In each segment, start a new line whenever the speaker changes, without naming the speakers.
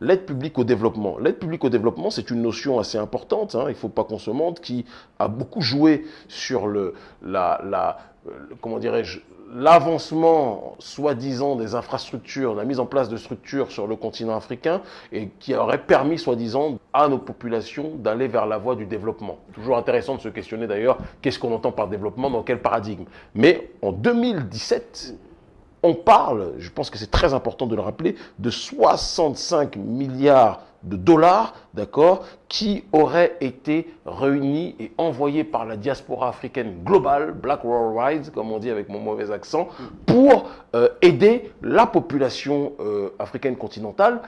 l'aide publique au développement. L'aide publique au développement, c'est une notion assez importante, hein, il ne faut pas qu'on se mente, qui a beaucoup joué sur le, la, la comment dirais-je, l'avancement soi-disant des infrastructures, la mise en place de structures sur le continent africain et qui aurait permis soi-disant à nos populations d'aller vers la voie du développement. Toujours intéressant de se questionner d'ailleurs qu'est-ce qu'on entend par développement, dans quel paradigme. Mais en 2017, on parle, je pense que c'est très important de le rappeler, de 65 milliards de dollars, d'accord, qui auraient été réunis et envoyés par la diaspora africaine globale, Black World comme on dit avec mon mauvais accent, pour euh, aider la population euh, africaine continentale.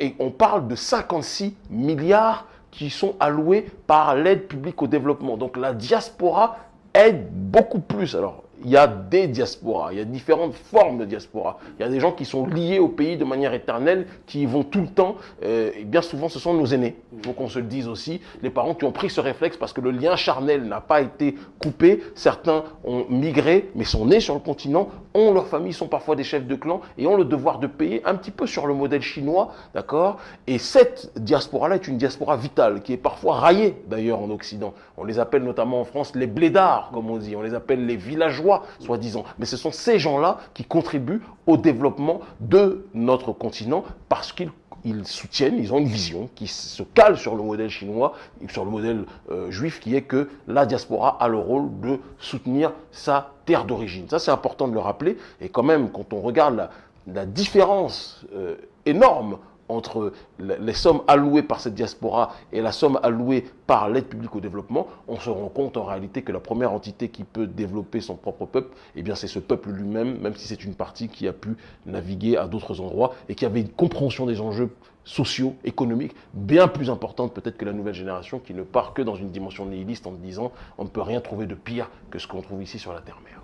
et on parle de 56 milliards qui sont alloués par l'aide publique au développement. Donc la diaspora aide beaucoup plus. Alors, il y a des diasporas, il y a différentes formes de diaspora. Il y a des gens qui sont liés au pays de manière éternelle, qui y vont tout le temps, euh, et bien souvent ce sont nos aînés. Il faut qu'on se le dise aussi, les parents qui ont pris ce réflexe parce que le lien charnel n'a pas été coupé. Certains ont migré, mais sont nés sur le continent, ont leurs familles, sont parfois des chefs de clan, et ont le devoir de payer un petit peu sur le modèle chinois, d'accord? Et cette diaspora-là est une diaspora vitale, qui est parfois raillée d'ailleurs en Occident. On les appelle notamment en France les blédards, comme on dit, on les appelle les villageois soi-disant. Mais ce sont ces gens-là qui contribuent au développement de notre continent parce qu'ils soutiennent, ils ont une vision qui se cale sur le modèle chinois, sur le modèle euh, juif, qui est que la diaspora a le rôle de soutenir sa terre d'origine. Ça, c'est important de le rappeler. Et quand même, quand on regarde la, différence euh, énorme entre les sommes allouées par cette diaspora et la somme allouée par l'aide publique au développement, on se rend compte en réalité que la première entité qui peut développer son propre peuple, eh c'est ce peuple lui-même, même si c'est une partie qui a pu naviguer à d'autres endroits et qui avait une compréhension des enjeux sociaux, économiques, bien plus importante peut-être que la nouvelle génération qui ne part que dans une dimension nihiliste en disant on ne peut rien trouver de pire que ce qu'on trouve ici sur la Terre-Mère.